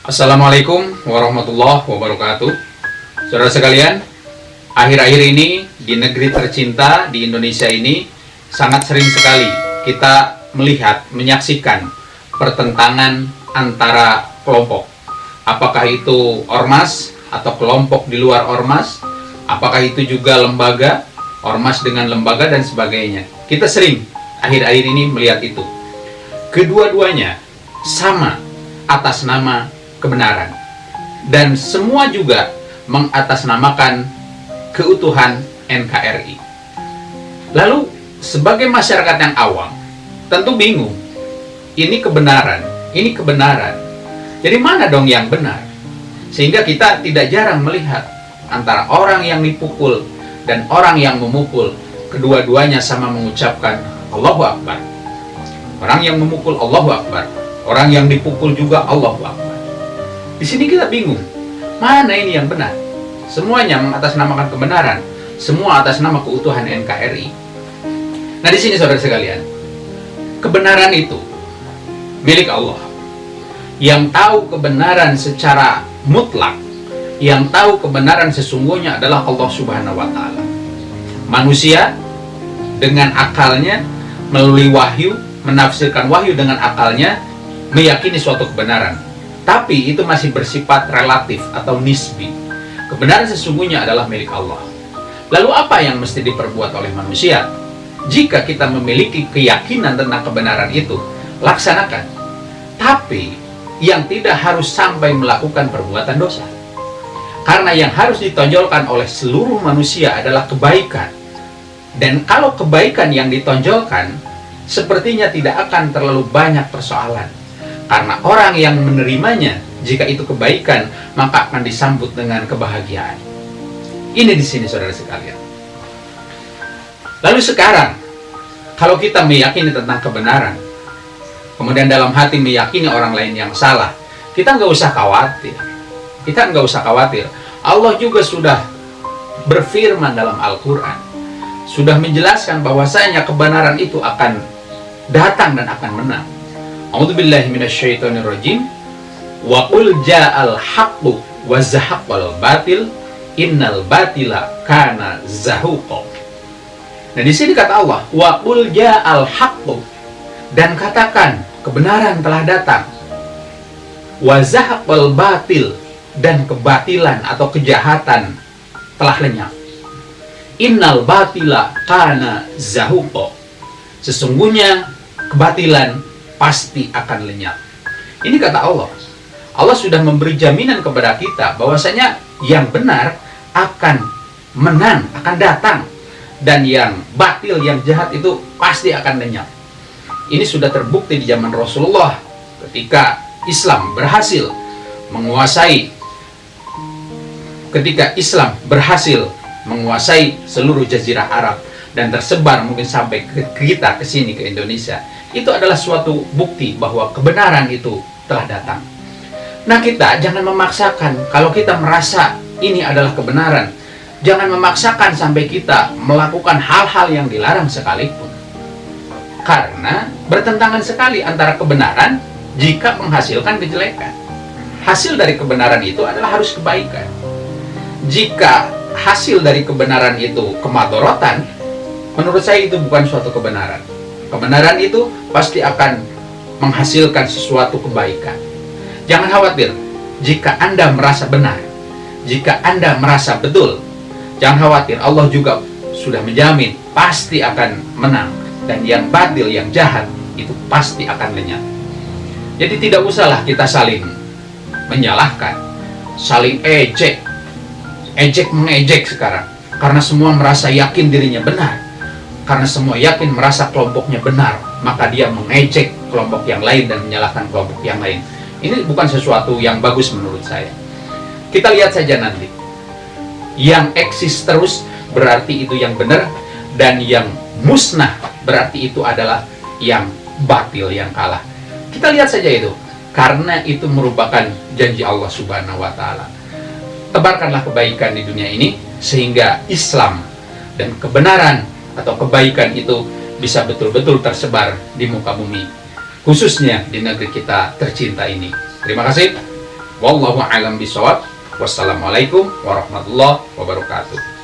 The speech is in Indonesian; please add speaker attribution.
Speaker 1: Assalamualaikum warahmatullahi wabarakatuh. Saudara sekalian Akhir-akhir ini di negeri tercinta di Indonesia ini Sangat sering sekali kita melihat, menyaksikan Pertentangan antara kelompok. Apakah itu ormas atau kelompok di luar ormas Apakah itu juga lembaga Ormas dengan lembaga dan sebagainya. Kita sering akhir-akhir ini melihat itu. Kedua-duanya sama atas nama kebenaran. Dan semua juga mengatasnamakan keutuhan NKRI lalu sebagai masyarakat yang awam tentu bingung ini kebenaran ini kebenaran. Jadi mana dong yang benar? Sehingga kita tidak jarang melihat antara orang yang dipukul dan orang yang memukul. Kedua-duanya sama mengucapkan Allahu Akbar. Orang yang memukul Allahu Akbar. Orang yang dipukul juga Allahu Akbar di sini kita bingung, mana ini yang benar? Semuanya mengatasnamakan kebenaran, semua atas nama keutuhan NKRI. Nah di sini saudara sekalian, kebenaran itu milik Allah. Yang tahu kebenaran secara mutlak, yang tahu kebenaran sesungguhnya adalah Allah Subhanahu wa taala. Manusia dengan akalnya melalui wahyu, menafsirkan wahyu dengan akalnya meyakini suatu kebenaran tapi itu masih bersifat relatif atau nisbi. Kebenaran sesungguhnya adalah milik Allah. Lalu apa yang mesti diperbuat oleh manusia? Jika kita memiliki keyakinan tentang kebenaran itu, laksanakan. Tapi yang tidak harus sampai melakukan perbuatan dosa. Karena yang harus ditonjolkan oleh seluruh manusia adalah kebaikan. Dan kalau kebaikan yang ditonjolkan, sepertinya tidak akan terlalu banyak persoalan karena orang yang menerimanya, jika itu kebaikan, maka akan disambut dengan kebahagiaan. Ini di sini saudara sekalian. Lalu sekarang, kalau kita meyakini tentang kebenaran, kemudian dalam hati meyakini orang lain yang salah, kita nggak usah khawatir. Kita nggak usah khawatir. Allah juga sudah berfirman dalam Al-Quran. Sudah menjelaskan bahwasanya kebenaran itu akan datang dan akan menang. A'udzu billahi minasyaitonir rajim. Wa qul ja'al haqqu wa zahaqal batil innal batila kana zahuqa. Nah di sini kata Allah, wa qul ja'al haqqu dan katakan kebenaran telah datang. Wa zahaqal batil dan kebatilan atau kejahatan telah lenyap. Innal batila kana zahuqa. Sesungguhnya kebatilan pasti akan lenyap. Ini kata Allah. Allah sudah memberi jaminan kepada kita bahwasanya yang benar akan menang, akan datang. Dan yang batil, yang jahat itu pasti akan lenyap. Ini sudah terbukti di zaman Rasulullah ketika Islam berhasil menguasai ketika Islam berhasil menguasai seluruh jazirah Arab dan tersebar mungkin sampai ke kita ke sini ke Indonesia itu adalah suatu bukti bahwa kebenaran itu telah datang. Nah kita jangan memaksakan kalau kita merasa ini adalah kebenaran. Jangan memaksakan sampai kita melakukan hal-hal yang dilarang sekalipun. Karena bertentangan sekali antara kebenaran jika menghasilkan kejelekan. Hasil dari kebenaran itu adalah harus kebaikan. Jika hasil dari kebenaran itu kemadorotan, menurut saya itu bukan suatu kebenaran Kebenaran itu pasti akan menghasilkan sesuatu kebaikan. Jangan khawatir jika Anda merasa benar, jika Anda merasa betul. Jangan khawatir, Allah juga sudah menjamin pasti akan menang dan yang batil, yang jahat itu pasti akan lenyap. Jadi tidak usahlah kita saling menyalahkan, saling ejek, ejek mengejek sekarang karena semua merasa yakin dirinya benar karena semua yakin merasa kelompoknya benar, maka dia mengejek kelompok yang lain dan menyalahkan kelompok yang lain. Ini bukan sesuatu yang bagus menurut saya. Kita lihat saja nanti. Yang eksis terus berarti itu yang benar, dan yang musnah berarti itu adalah yang batil, yang kalah. Kita lihat saja itu. Karena itu merupakan janji Allah Subhanahu wa Ta'ala. Tebarkanlah kebaikan di dunia ini, sehingga Islam dan kebenaran atau kebaikan itu bisa betul-betul tersebar di muka bumi khususnya di negeri kita tercinta ini terima kasih Wallahu a'lam bishawab. Wassalamualaikum warahmatullahi wabarakatuh.